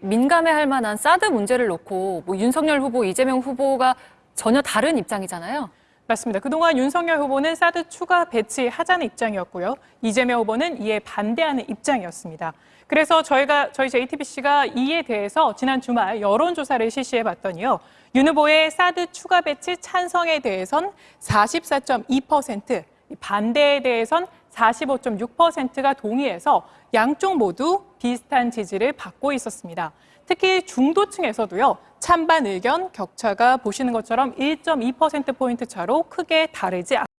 민감해할 만한 사드 문제를 놓고 뭐 윤석열 후보, 이재명 후보가 전혀 다른 입장이잖아요. 맞습니다. 그동안 윤석열 후보는 사드 추가 배치하자는 입장이었고요. 이재명 후보는 이에 반대하는 입장이었습니다. 그래서 저희가 저희 JTBC가 이에 대해서 지난 주말 여론조사를 실시해 봤더니요. 윤 후보의 사드 추가 배치 찬성에 대해선 44.2%, 반대에 대해선 45.6%가 동의해서 양쪽 모두 비슷한 지지를 받고 있었습니다. 특히 중도층에서도요, 찬반 의견 격차가 보시는 것처럼 1.2%포인트 차로 크게 다르지 않습니다.